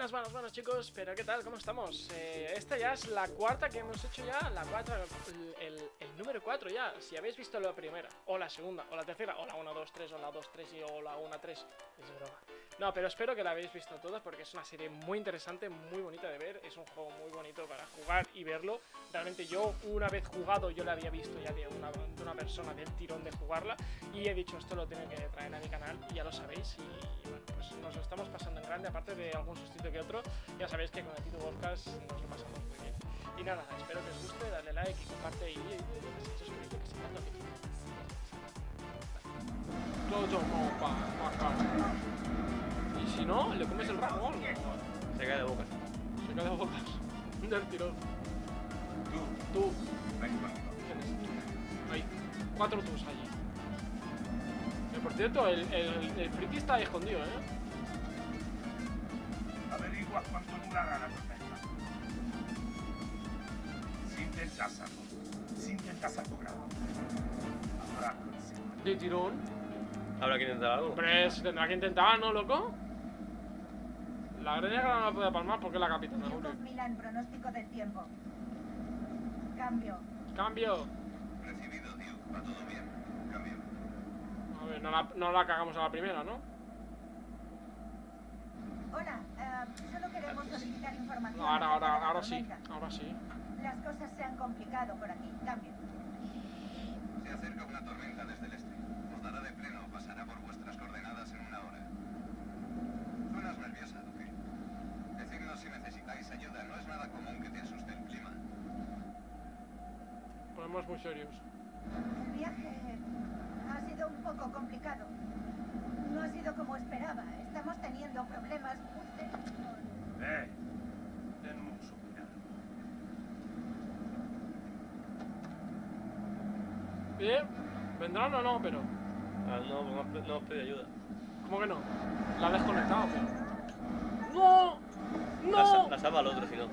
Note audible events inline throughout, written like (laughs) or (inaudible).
Buenas, buenas, buenas chicos, pero ¿qué tal? ¿Cómo estamos? Eh, esta ya es la cuarta que hemos hecho ya, la cuarta, el, el, el número 4 ya. Si habéis visto la primera, o la segunda, o la tercera, o la 1, 2, 3, o la 2, 3 y o la 1, 3 Es broma. No, pero espero que la habéis visto todas porque es una serie muy interesante, muy bonita de ver. Es un juego muy bonito para jugar y verlo. Realmente yo, una vez jugado, yo la había visto ya de una, de una persona del tirón de jugarla. Y he dicho, esto lo tengo que traer a mi canal y ya lo sabéis Y, y bueno, pues nos lo estamos pasando en grande, aparte de algún sustito que otro, ya sabéis que con el Tito Podcast nos lo pasamos muy bien. Y nada, espero que os guste, dale like y comparte y, suscribirte que tanto que todo como pa, pa, pa. Y si no, le comes el rabo. Se cae de bocas. Se cae de bocas. Del tirón. Tú, Tú. Hay cuatro tus allí. Eh, por cierto, el, el, el friki está ahí escondido, ¿eh? Averigua cuánto durará la tormenta. Si intentas algo, si intentas algo grave, habrá. De tirón. ¿Habrá que intentar algo? Hombre, se tendrá que intentar, ¿no, loco? La negra no la puede palmar porque es la capitana. Yukov. Milan, pronóstico del tiempo. Cambio. Cambio. Recibido, tío. Va todo bien. No la, no la cagamos a la primera, ¿no? Hola, eh, solo queremos solicitar información. No, ahora, ahora, ahora sí. Ahora sí. Las cosas se han complicado por aquí. Cambio. Se acerca una tormenta desde el este. Os dará de pleno. Pasará por vuestras coordenadas en una hora. Suenas nerviosa, Duque. Decidnos si necesitáis ayuda. No es nada común que te asuste el clima. Ponemos muy serios. El viaje ha sido un poco complicado. No ha sido como esperaba. Estamos teniendo problemas con- ¡Eh! Denme un suspirar. Bien. ¿Vendrán o no? Pero. Ah, no, no, no pedido ayuda. ¿Cómo que no? La ha desconectado, pero. ¡No! La, ¡No! la salva al otro, si no. No.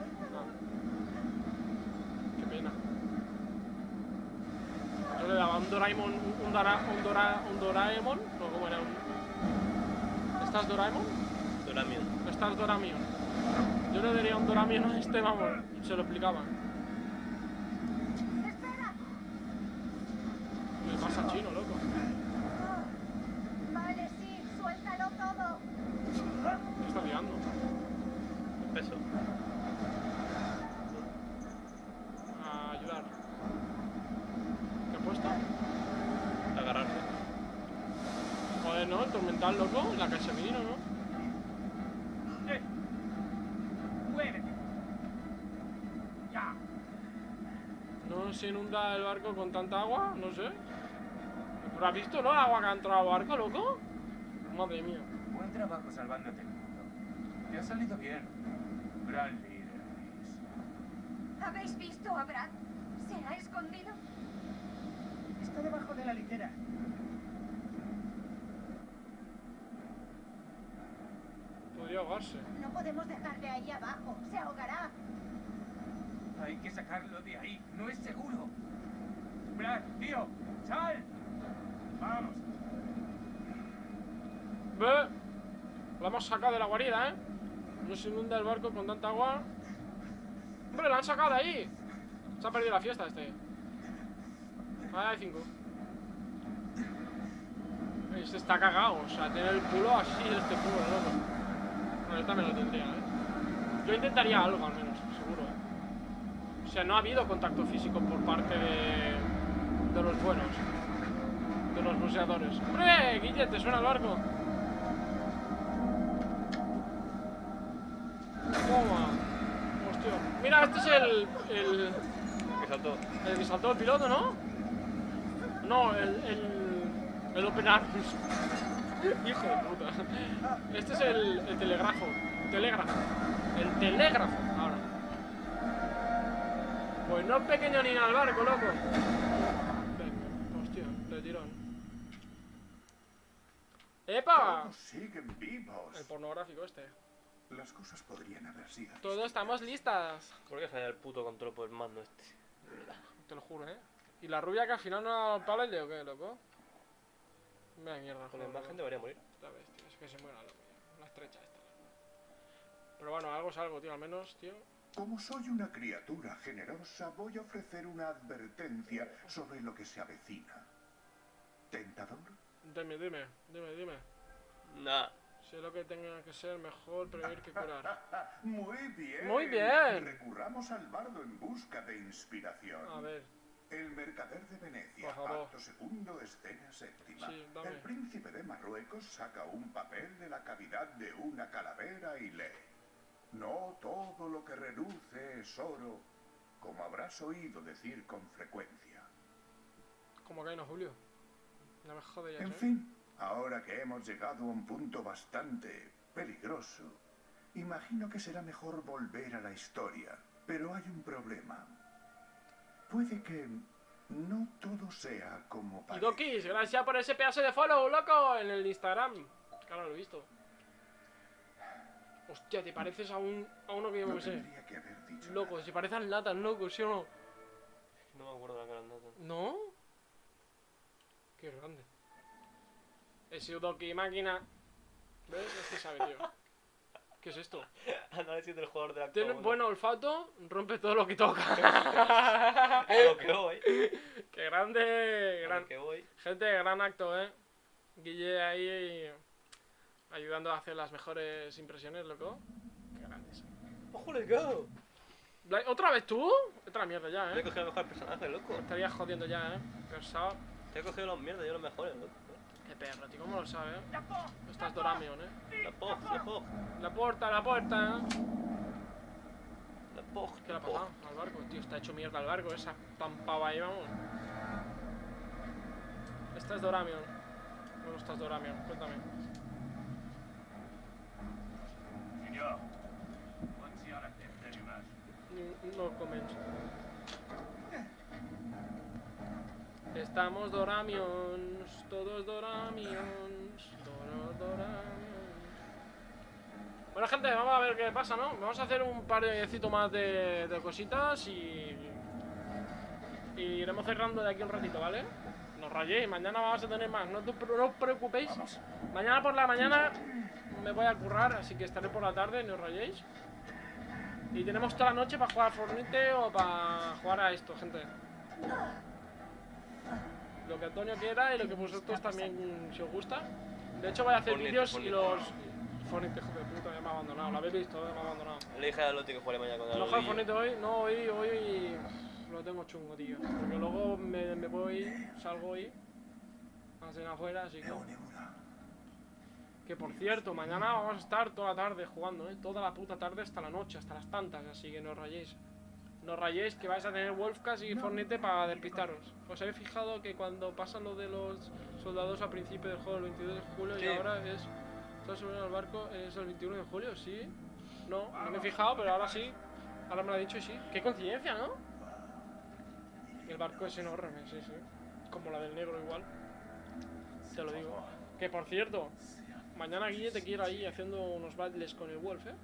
Qué pena. Yo le daba un Doraemon, un, Dora, un, Dora, un Doraemon, no, ¿cómo era? Un... ¿Estás Doraemon? Doramio. ¿Estás Doramion? Yo le daría un Doramion a este, vamos, se lo explicaba. ¡Espera! ¿Qué le pasa al chino, loco? Oh, Vale, sí, suéltalo todo. ¿Qué está liando? El peso. A ayudar. ¿Qué ha puesto? Agarrarse. Joder, ¿no? El tormental, loco. La que se vino, ¿no? ¡Eh! ¡Muévete! ¡Ya! No se inunda el barco con tanta agua, no sé. ¿Pero has visto, no? El agua que ha entrado al barco, loco. Madre mía. Buen trabajo salvándote el mundo. Te ha salido bien. Gran líder. ¿Habéis visto a Brad? ¿Se ha escondido? Está debajo de la litera. Podría ahogarse. No podemos dejarle ahí abajo. Se ahogará. Hay que sacarlo de ahí. No es seguro. Brad, tío, sal. Vamos. Ve. La hemos sacado de la guarida, ¿eh? No se inunda el barco con tanta agua. ¡Hombre, la han sacado de ahí! Se ha perdido la fiesta este. Ahí hay cinco. Este está cagado, o sea, tiene el culo así, este culo, loco. Bueno, esta me lo tendría, ¿eh? Yo intentaría algo, al menos, seguro, ¿eh? O sea, no ha habido contacto físico por parte de, de los buenos. De los buceadores. ¡Hombre! Guille, ¿te suena el barco? Toma. Hostia. Mira, este es el. el. Que saltó. el que saltó el piloto, ¿no? No, el. el. el Open Arms. (laughs) Hijo de puta. Este es el, el telegrafo. Telégrafo. El telégrafo, ahora. Pues no es pequeño ni nada el barco, loco. Venga, hostia, de tirón. El pornográfico este. Las cosas podrían haber sido. Todos estamos listas. ¿Por qué falla el puto control por el mando este? Te lo juro, ¿eh? ¿Y la rubia que al final no ha dado palo el de o qué, loco? Mira mierda, Con la imagen debería morir. La bestia, es que se muera la rubia. La estrecha esta. Pero bueno, algo es algo, tío, al menos, tío. Como soy una criatura generosa, voy a ofrecer una advertencia sobre lo que se avecina. ¿Tentador? Dime, dime, dime, dime. Nah. Sé lo que tenga que ser mejor prevenir que curar. (laughs) Muy bien. Muy bien. Recurramos al bardo en busca de inspiración. A ver, El mercader de Venecia, acto segundo, escena séptima. Sí, dame. El príncipe de Marruecos saca un papel de la cavidad de una calavera y lee. No todo lo que reluce es oro, como habrás oído decir con frecuencia. como que no, Julio. No me En ¿eh? fin, ahora que hemos llegado a un punto bastante peligroso, imagino que será mejor volver a la historia. Pero hay un problema. Puede que no todo sea como Y parece. Dokis, gracias por ese pedazo de follow, loco, en el Instagram. Claro, lo he visto. Hostia, te pareces a un a uno que yo No me sé. tendría que haber dicho Loco, nada. si parecen latas, loco, ¿sí o no? No me acuerdo de la cara nada. ¿No? Qué grande. He sido Doki máquina. ¿Ves? Sabe, tío. ¿Qué es esto? Análisis del jugador de la Tiene buen olfato, rompe todo lo que toca. (laughs) A lo que voy. Qué grande, A gran, lo que voy. gente, gran acto, eh. Guille ahí ayudando a hacer las mejores impresiones, loco. Qué grande es. ¡Ojo, let's go! ¿Otra vez tú? Otra mierda ya, Te he eh. cogido el mejor personaje, loco. Estaría jodiendo ya, eh. Pesado. Te he cogido los mierdas, yo los mejores, loco. Qué perro, tío, ¿cómo lo sabe, eh? Estás Doramion, eh. La Pog, la Pog. La puerta, la puerta. La Pog. ¿Qué le ha pasado al barco? Tío, está hecho mierda el barco, esa tampaba ahí, vamos. Esta es Doramion. ¿Cómo estás Doramion? Cuéntame. No comments. Estamos Doramions, todos Doramions, todos Doramions. Bueno gente, vamos a ver qué pasa, ¿no? Vamos a hacer un par de más de, de cositas y... y iremos cerrando de aquí un ratito, ¿vale? No rayéis, mañana vamos a tener más, no os preocupéis. Mañana por la mañana me voy a currar, así que estaré por la tarde, no os rayéis. Y tenemos toda la noche para jugar a Fornite o para jugar a esto, gente. Lo que Antonio quiera y lo que vosotros también, si os gusta. De hecho, voy a hacer vídeos y los... Fornite, hijo de puta, ya me ha abandonado. Lo habéis visto, eh, me ha abandonado. Le dije a Loti que juegue mañana con ¿No el juego Fornite hoy? No, hoy, hoy lo tengo chungo, tío. Porque luego me, me voy, salgo hoy a cenar afuera, así que... Que por cierto, mañana vamos a estar toda la tarde jugando, ¿eh? Toda la puta tarde hasta la noche, hasta las tantas, así que no os rayéis. No rayéis que vais a tener Wolfcast y Fornite para despistaros. ¿Os habéis fijado que cuando pasa lo de los soldados a principio del juego el 22 de julio Sí. y ahora es... Subiendo al barco, es el 21 de julio, sí? No, no me he fijado, pero ahora sí. Ahora me lo ha dicho y sí. Qué coincidencia, ¿no? Y el barco es enorme, sí, sí. Como la del negro igual. Te lo digo. Que por cierto, mañana Guille te quiero ahí haciendo unos battles con el Wolf, ¿eh?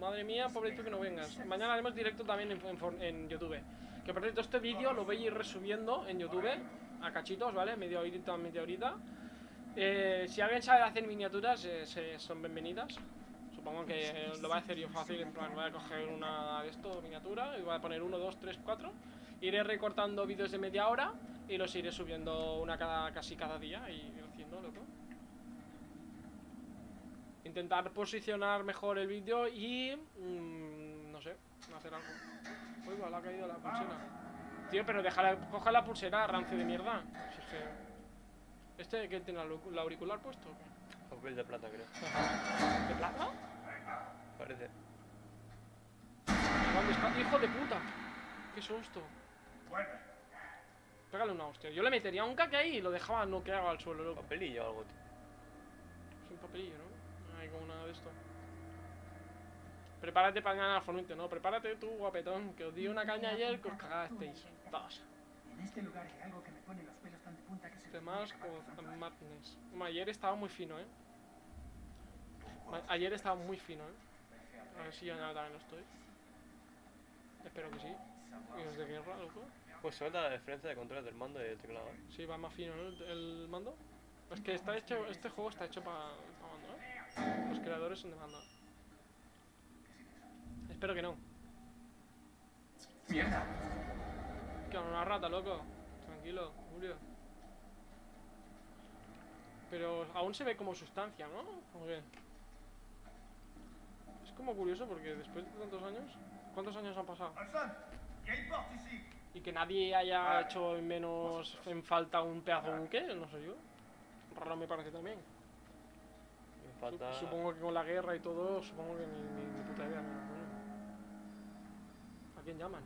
Madre mía, pobrecito que no vengas. Mañana haremos directo también en, en YouTube. Que por cierto, este vídeo lo voy a ir resubiendo en YouTube a cachitos, ¿vale? Media horita, media horita. Eh, si alguien sabe hacer miniaturas, eh, se- son bienvenidas. Supongo que eh, lo voy a hacer yo fácil, en plan, voy a coger una de esto, miniatura, y voy a poner 1, 2, 3, 4. Iré recortando vídeos de media hora y los iré subiendo una cada, casi cada día y ir haciendo, loco. Intentar posicionar mejor el vídeo y... mm, no sé, hacer algo. Uy, me le ha caído la pulsera. Tío, pero déjala, coge la pulsera, rancio de mierda. Si es que... ¿Este que tiene el auric- el auricular puesto o qué? Papel de plata, creo. ¿De plata? Parece. ¿Dónde está? ¡Hijo de puta! ¡Qué susto! Pégale una hostia. Yo le metería un caque ahí y lo dejaba noqueado al suelo, loco. Papelillo o algo, tío. Es un papelillo, ¿no? Una de esto. Prepárate para ganar al Fornite, ¿no? Prepárate tú, guapetón, que os di una caña ayer que os cagasteis. Dos. En este lugar hay algo que me pone los pelos tan de punta que se me Temas pone la cabeza con tan Madness. Ayer estaba muy fino, ¿eh? Ayer estaba muy fino, ¿eh? A ver si yo ya también lo estoy. Espero que sí. Y los de guerra, loco. Pues se nota la diferencia de controles del mando y del teclado, ¿eh? Sí, va más fino, ¿no? El, mando. Es que está hecho, este juego está hecho para. Los creadores son de mando. Espero que no. ¡Mierda! Que una rata, loco. Tranquilo, Julio. Pero aún se ve como sustancia, ¿no? ¿O qué? Es como curioso porque después de tantos años... ¿Cuántos años han pasado? Y que nadie haya hecho en menos en falta un pedazo de buque, no sé yo. Raro me parece también. Me falta. Sup- Supongo que con la guerra y todo, supongo que ni, ni, ni puta idea. bueno. ¿A quién llaman?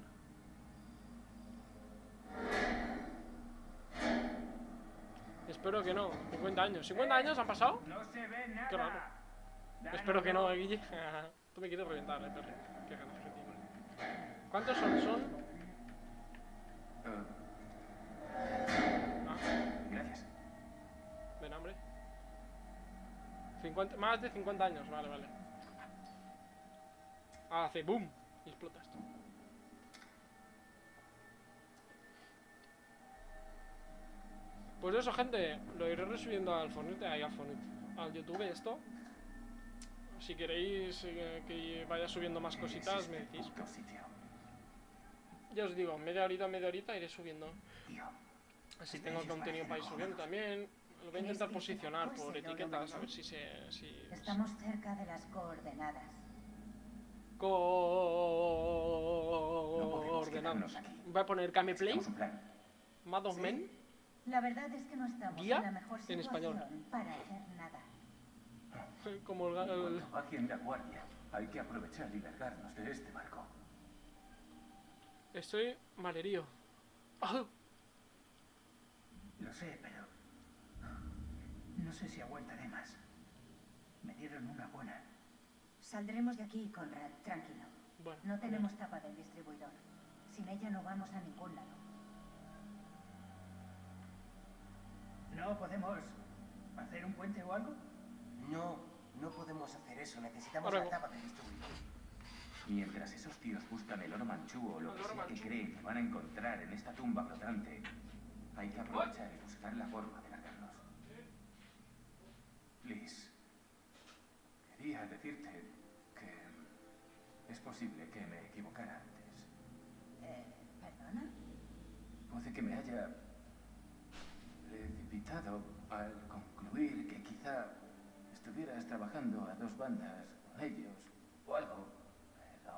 Espero que no. 50 años. ¿50 años han pasado? No se ve nada. Qué raro. Espero que no, eh, Guille. (laughs) Tú me quieres reventar, eh, perro. Qué ganas que tengo. ¿Cuántos son? Son. Eh, 50, más de 50 años, vale, vale. Hace boom y explota esto. Pues eso, gente, lo iré resubiendo al Fornite, ahí al Fornite, al YouTube esto. Si queréis eh, que vaya subiendo más cositas, me decís. Ya os digo, media horita, media horita iré subiendo. Así tengo contenido para ir subiendo también. Lo voy a intentar posicionar por etiquetas, a ver si se... Si Estamos cerca de las coordenadas. Coordenadas. Voy a poner un plan. Mad of Men. La verdad es que no estamos Guía en la mejor en español. situación para hacer nada. (laughs) Como el, el- bajien la guardia, hay que aprovechar y largarnos de este barco. Estoy malerío. Ah, Lo sé, pero... No sé si aguantaré más. Me dieron una buena. Saldremos de aquí, Conrad, tranquilo. Bueno, No tenemos tapa del distribuidor. Sin ella no vamos a ningún lado. ¿No podemos hacer un puente o algo? No, no podemos hacer eso. Necesitamos Ahora la no. tapa del distribuidor. Mientras esos tíos buscan el oro manchú o lo que sea que creen que van a encontrar en esta tumba flotante, hay que aprovechar y buscar la forma. Liz, quería decirte que es posible que me equivocara antes. Eh, ¿Perdona? Puede que me haya precipitado al concluir que quizá estuvieras trabajando a dos bandas con ellos o algo. Pero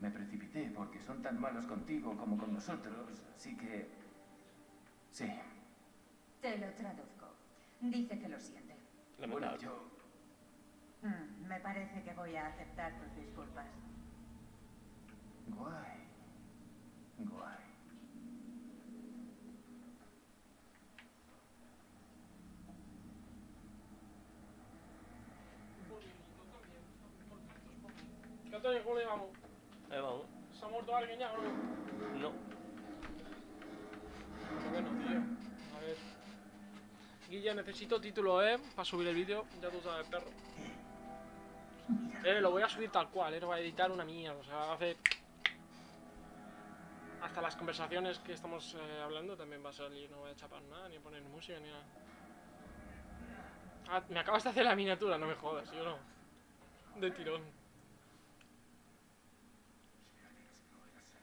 me precipité porque son tan malos contigo como con nosotros, así que... Sí, Te lo traduzco. Dice que lo siente. Bueno, yo... Mm, me parece que voy a aceptar tus disculpas. Guay. Guay. ¿Qué tal, Julio? Vamos. Ahí vamos. ¿Se ha muerto alguien ya o no? No. Qué bueno, tío. A ver. Guilla, necesito título, ¿eh? Para subir el vídeo. Ya tú sabes, perro. Eh, lo voy a subir tal cual, ¿eh? No voy a editar una mierda. O sea, hacer... Hasta las conversaciones que estamos eh, hablando también va a salir. No voy a chapar nada, ni poner música, ni nada. Ah, me acabas de hacer la miniatura, no me jodas, yo no. De tirón.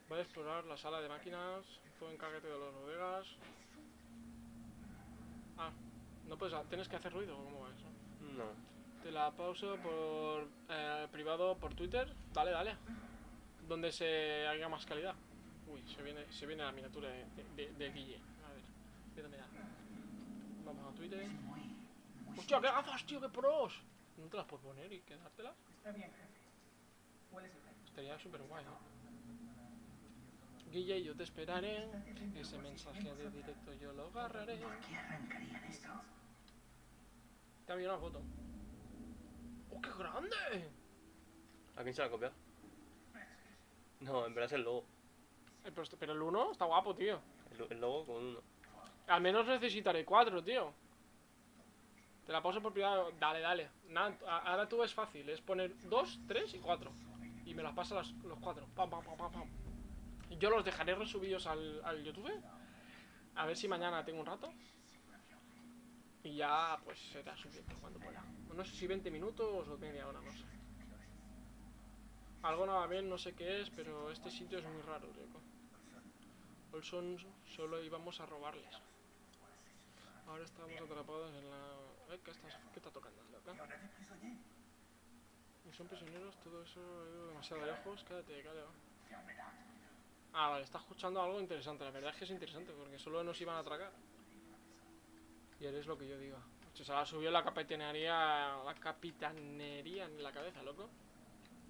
Voy a explorar la sala de máquinas. Todo encárgate de los bodegas. Ah, no puedes, tienes que hacer ruido, ¿o ¿cómo va eso? No. Te la pauso por eh, privado por Twitter. Dale, dale. Donde se haga más calidad. Uy, se viene, se viene la miniatura de, de, de Guille. A ver, mira, mira. Vamos a Twitter. Es. ¡Hostia, qué gafas, tío, qué pros! ¿No te las puedes poner y quedártelas? Está bien. Estaría súper guay, ¿no? Guille, yo te esperaré. Ese mensaje de directo yo lo agarraré. ¿Por qué arrancarían esto? Te enviado una foto. ¡Oh, qué grande! ¿A quién se la ha copiado? No, en verdad es el logo. Eh, pero, pero el 1 está guapo, tío. El, el logo con uno. Al menos necesitaré 4, tío. Te la paso por privado. Dale, dale. Nada, ahora tú es fácil. Es poner 2, 3 y 4. Y me las pasas los 4. Pam, pam, pam, pam, pam. Yo los dejaré resubidos al, al YouTube. A ver si mañana tengo un rato. Y ya, pues será subiendo cuando pueda. No sé si 20 minutos o media hora, no sé. Algo no va bien, no sé qué es, pero este sitio es muy raro, loco. Olson solo íbamos a robarles. Ahora estamos atrapados en la... Eh, ¿Qué, estás... ¿Qué está tocando? Y son prisioneros, todo eso ha ido demasiado lejos. Quédate, cállate. Ah, vale, está escuchando algo interesante. La verdad es que es interesante, porque solo nos iban a atracar. Y eres lo que yo diga. Se se la subió la capitanería, la capitanería en la cabeza, loco.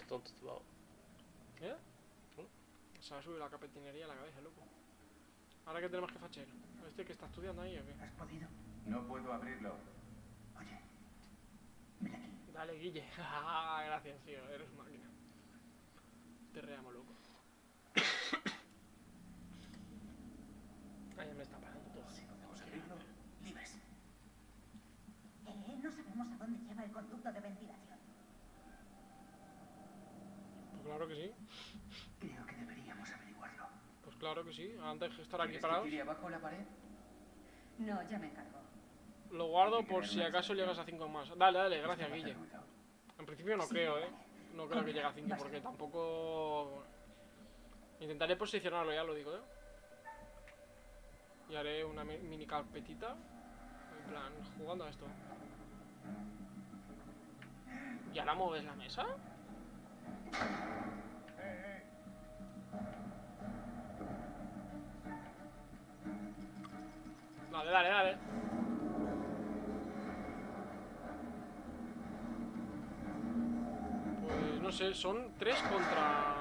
Tonto, vago. ¿Eh? Se la subió la capitanería en la cabeza, loco. Ahora que tenemos que fachar. ¿Este que está estudiando ahí o qué? ¿Has podido? No puedo abrirlo. Oye, ven aquí. Dale, Guille. (laughs) Ah, Gracias, tío. Eres máquina. Te reamo, loco. Ay, ya me está parando todo. Si podemos abrirlo, libres. Eh, no sabemos a dónde lleva el conducto de ventilación. Pues claro que sí. Creo que deberíamos averiguarlo. Pues claro que sí. Antes de estar aquí ¿Quieres que parados. tire abajo la pared? No, ya me encargo. Lo guardo por si acaso llegas a 5 más. Dale, dale, gracias, Guille. En principio no Sí, creo, vale. eh. No creo que llegue a 5 porque tampoco. Intentaré posicionarlo, ya lo digo, eh. Y haré una mi- mini carpetita. En plan, jugando a esto. ¿Y ahora mueves la mesa? Dale, dale, dale. Pues no sé, son tres contra.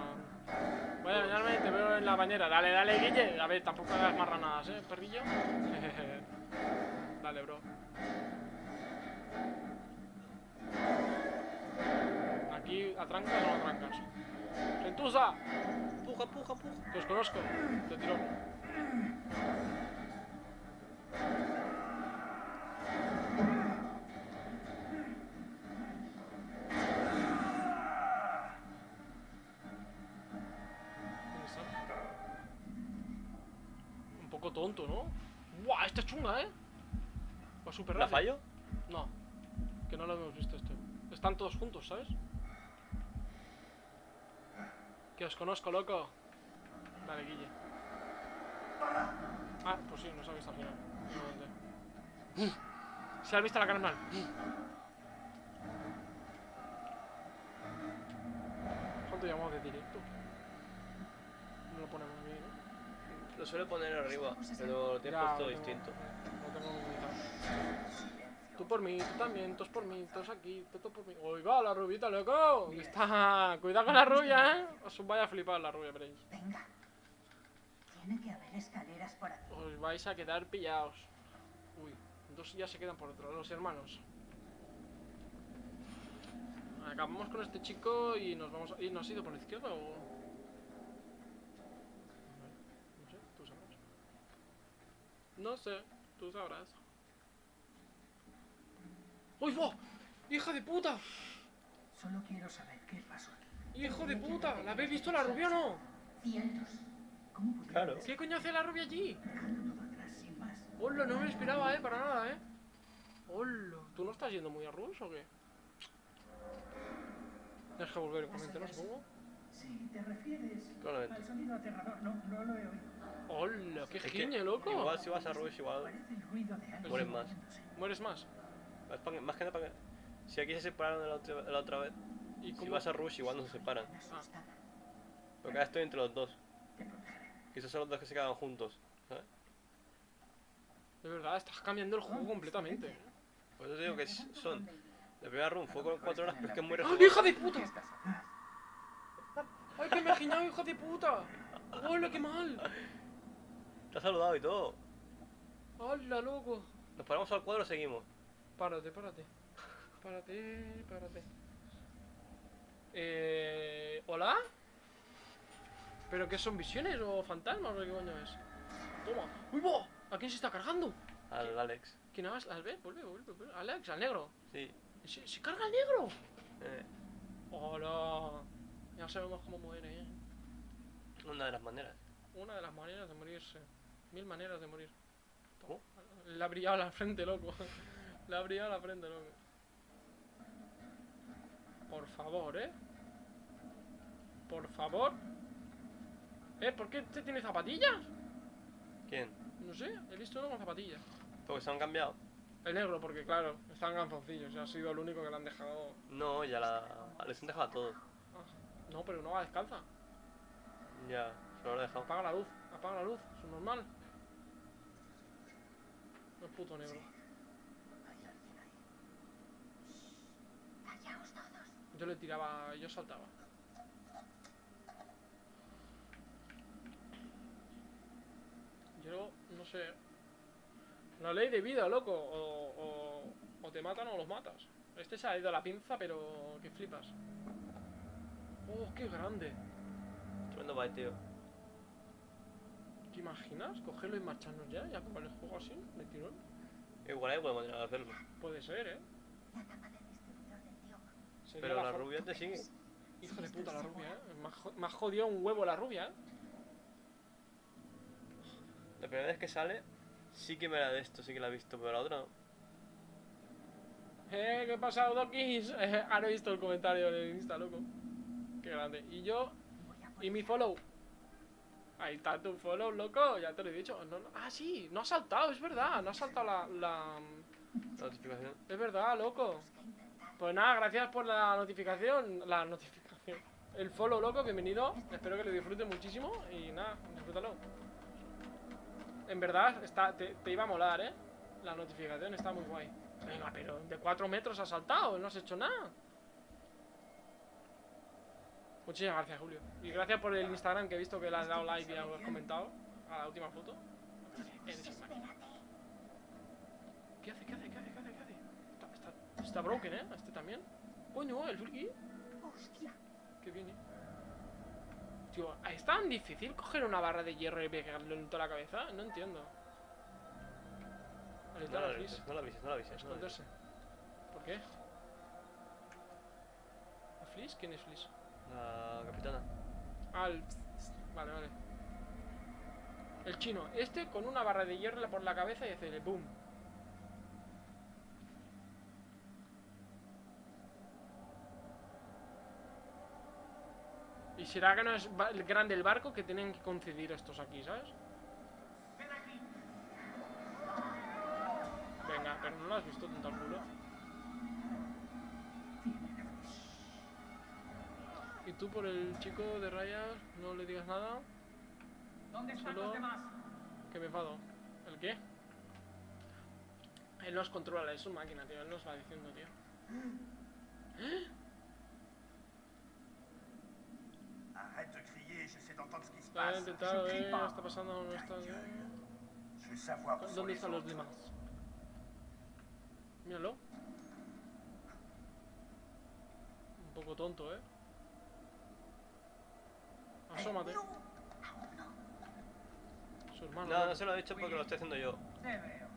Voy a bañarme y te veo en la bañera. Dale, dale, Guille. A ver, tampoco hagas marranadas, ¿eh, perrillo? (laughs) dale, bro. Aquí, ¿atrancas o no atrancas? ¡Gentuza! Puja, puja, puja. Que os conozco. Te tiro. ¿Dónde está? Un poco tonto, ¿no? ¡Buah! Esta es chunga, ¿eh? Va súper ¿La rápido. fallo? No, que no lo hemos visto esto. Están todos juntos, ¿sabes? Que os conozco, loco. Dale, Guille. Ah, pues sí, nos ha visto al final. Igualmente. Se ha visto la cara mal. ¿Cuánto llevamos de directo? No lo ponemos bien, ¿no? Lo suele poner arriba, pero lo tienes Ya, puesto distinto. Lo tengo minimizado. Tú por mí, tú también, todos por mí, todos aquí, todos por mí. ¡Uy, va, la rubita, loco! Que Está... Cuidado con la rubia, ¿eh? Os vaya a flipar la rubia, veréis. Venga. Tiene que haber escaleras por aquí. Os vais a quedar pillados. Uy, dos ya se quedan por otro, los hermanos. Acabamos con este chico y nos vamos a... ¿Y nos ha ido por la izquierda o...? No sé, tú sabrás. No sé, tú sabrás. ¡Uy, va! ¡Hija de puta! Solo quiero saber qué pasó aquí. ¡Hijo de puta! ¿La habéis visto la rubia o no? Cientos. ¿Cómo pudieron Claro. ¿Qué coño hace la rubia allí? Hola, no me lo esperaba, eh, para nada, eh. Hola. ¿Tú no estás yendo muy a Rush o qué? Tienes que volver y comentar, ¿no? Supongo. Si te refieres Probablemente. al sonido aterrador, no, no lo he oído. Hola, qué Es que giñe, loco. Igual si vas a Rush, igual. Mueren más. ¿Mueres más? Es pa' que- más que nada para que. Si aquí se separaron de la otra, la otra vez, ¿Y si vas a Rush, igual no se separan. Asustada. Porque ahora estoy entre los dos. Quizás son los dos que se quedan juntos. ¿sabes? De verdad, estás cambiando el juego completamente. Por eso te digo que son. La primera run fue con 4 horas, pero es que es muy ¡Ah, rejugable. hija de puta! ¡Ay, que me he hija de puta! ¡Hola, qué mal! Te ha saludado y todo. ¡Hola, loco! Nos paramos al cuadro o seguimos. Párate, párate. Párate, párate. Eh. ¿Hola? ¿Pero qué son visiones o fantasmas o qué coño es? Toma. ¡Uy, va! ¿A quién se está cargando? Al Alex. ¿Quién más? ¿Las ve? Vuelve, vuelve, vuelve. Alex, al negro. Sí. ¿Se, se carga al negro? Eh, ¡Hola! Ya sabemos cómo muere, ¿eh? una de las maneras. Una de las maneras de morirse. Mil maneras de morir. ¿Cómo? Le ha brillado la frente, loco. Le ha brillado la frente, loco. Por favor, ¿eh? favor. ¿Eh? ¿Por qué este tiene zapatillas? ¿Quién? No sé, he visto uno con zapatillas. Porque se han cambiado. El negro, porque claro, están ganzoncillos. Ha sido el único que le han dejado. No, ya la. Les han dejado a todos. Ah, No, pero no va descalza. Ya, se lo han dejado. Apaga la luz, apaga la luz, es normal. No es puto negro alguien ahí. Callaos todos. Yo le tiraba, yo saltaba. Yo no sé. La ley de vida, loco. O, o, o te matan o los matas. Este se ha ido a la pinza, pero que flipas. Oh, qué grande. Tremendo bite, tío. ¿Te imaginas? Cogerlo y marcharnos ya y acabar el juego así, de tirón. Igual ahí podemos llegar a hacerlo. Puede ser, ¿eh? La tapa del distribuidor del tío. Sería Pero la rubia te sigue. Hijo de puta la rubia, ¿eh? Me ha jo- ha jodido un huevo la rubia, ¿eh? La primera vez que sale, sí que me la de esto, sí que la he visto, pero la otra no. Eh, ¿qué pasa, Dokis? (laughs) Eh, ahora he visto el comentario en el Insta, loco. Qué grande. Y yo, y mi follow. Ahí está tu follow, loco. Ya te lo he dicho. No, no- Ah, sí, no ha saltado, es verdad. No ha saltado la, la. La notificación. Es verdad, loco. Pues nada, gracias por la notificación. La notificación. El follow, loco, bienvenido. Espero que lo disfruten muchísimo. Y nada, disfrútalo. En verdad, está, te, te iba a molar, ¿eh? La notificación está muy guay. Venga, pero de 4 metros has saltado, no has hecho nada. Muchísimas gracias, Julio. Y gracias por el Instagram que he visto que le has dado like y has comentado a la última foto. ¿Qué hace? ¿Qué hace? Está, broken, ¿eh? Este también. Coño, el friki. Hostia. Que viene. Tío, ¿es tan difícil coger una barra de hierro y pegarle en toda la cabeza? No entiendo. No la avises, no la avises, no la avises. no la avises. Esconderse. ¿Por qué? ¿La Fliss? ¿Quién es Fliss? La capitana. Ah, el... Vale, vale. El chino. Este con una barra de hierro por la cabeza y hace el boom. Será que no es grande el barco que tienen que conceder estos aquí, ¿sabes? Venga, pero no lo has visto tanto al culo. Y tú por el chico de rayas no le digas nada. ¿Dónde están Solo- los demás? Que me enfado. ¿El qué? Él nos controla, es su máquina, tío. Él nos va diciendo, tío. Arrête (gasps) pasando, Ta está sont ¿Dónde están los demás? Míralo. Un poco tonto, eh. Asómate. Su hermano. No, ¿no? se lo he dicho porque lo estoy haciendo yo. Te veo.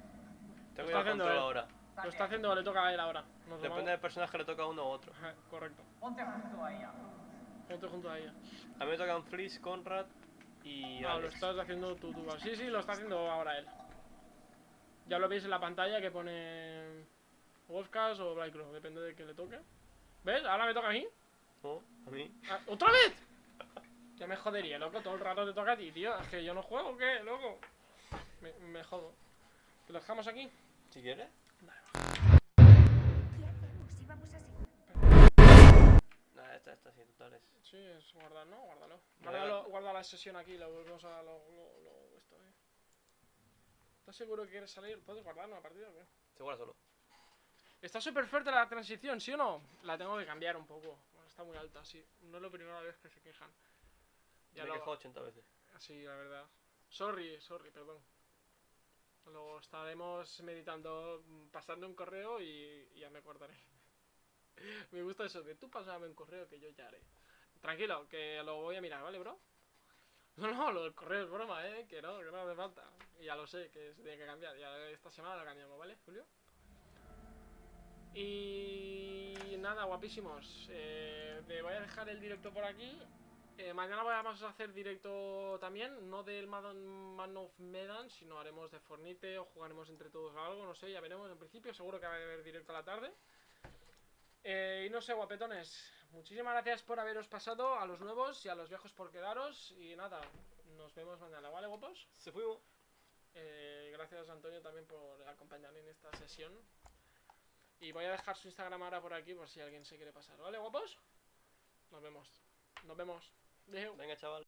Tengo el haciendo control él. ahora. Lo está haciendo, le toca a él ahora. Nos Depende del personaje le toca a uno u otro. Correcto. Ponte junto a ella. Ponte junto a ella. A mí me tocan Fliss, Conrad y Ah, lo estás haciendo tú, tú. Sí, sí, lo está haciendo ahora él. Ya lo veis en la pantalla que pone Wolfcast o Blackcrow, depende de que le toque. ¿Ves? Ahora me toca a mí. No, a mí. Ah, ¿Otra vez? Ya me jodería, loco. Todo el rato te toca a ti, tío. Es que yo no juego, ¿o ¿qué, loco? Me, me jodo. ¿Te lo dejamos aquí? Si quieres. Esta, esta, sí, totales. Sí, es guardar, ¿no? Guárdalo. Guárdalo, guarda la sesión aquí, lo volvemos a lo, lo, lo- esto, eh. ¿Estás seguro que quieres salir? ¿Puedes guardar una partida o qué? Se guarda solo. Está súper fuerte la transición, ¿sí o no? La tengo que cambiar un poco. Bueno, está muy alta, sí. No es la primera vez que se quejan. Ya me he lo... quejado 80 veces. Sí, la verdad. Sorry, sorry, perdón. Luego estaremos meditando, mm, pasando un correo y ya me acordaré. (laughs) me gusta eso de tú pasame un correo que yo ya haré. Tranquilo, que lo voy a mirar, ¿vale, bro? (laughs) No, no, lo del correo es broma, ¿eh? Que no, que no hace falta. Ya lo sé, que se tiene que cambiar. Ya esta semana lo cambiamos, ¿vale, Julio? Y nada, guapísimos. Eh, me voy a dejar el directo por aquí. Eh, mañana vamos a hacer directo también, no del Man of Medan, sino haremos de Fornite o jugaremos entre todos algo, no sé, ya veremos. En principio seguro que va a haber directo a la tarde. Eh, y no sé, guapetones, muchísimas gracias por haberos pasado a los nuevos y a los viejos por quedaros. Y nada, nos vemos mañana, ¿vale, guapos? Se fuimos. Eh, gracias Antonio también por acompañarme en esta sesión. Y voy a dejar su Instagram ahora por aquí por si alguien se quiere pasar, ¿vale, guapos? Nos vemos. Nos vemos. Venga, chaval.